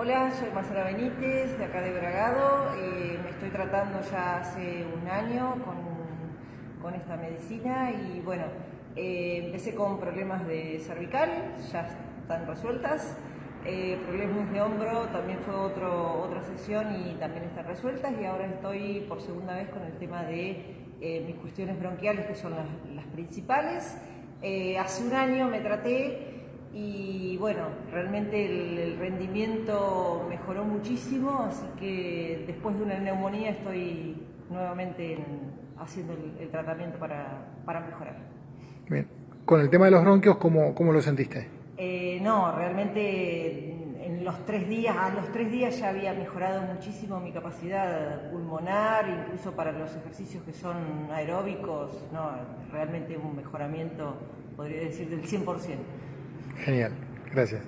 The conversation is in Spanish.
Hola, soy Marcela Benítez, de acá de Bragado. Eh, me estoy tratando ya hace un año con, esta medicina y bueno, eh, empecé con problemas de cervical, ya están resueltas. Eh, problemas de hombro también fue otro, otra sesión y también están resueltas y ahora estoy por segunda vez con el tema de mis cuestiones bronquiales que son las, las principales. hace un año me traté y bueno, realmente el, rendimiento mejoró muchísimo, así que después de una neumonía estoy nuevamente haciendo el, tratamiento para, mejorar. Bien, con el tema de los bronquios, ¿cómo, cómo lo sentiste? Eh, no, realmente en los tres días, a los tres días ya había mejorado muchísimo mi capacidad pulmonar, incluso para los ejercicios que son aeróbicos, no, realmente un mejoramiento, podría decir, del 100%. Genial, gracias.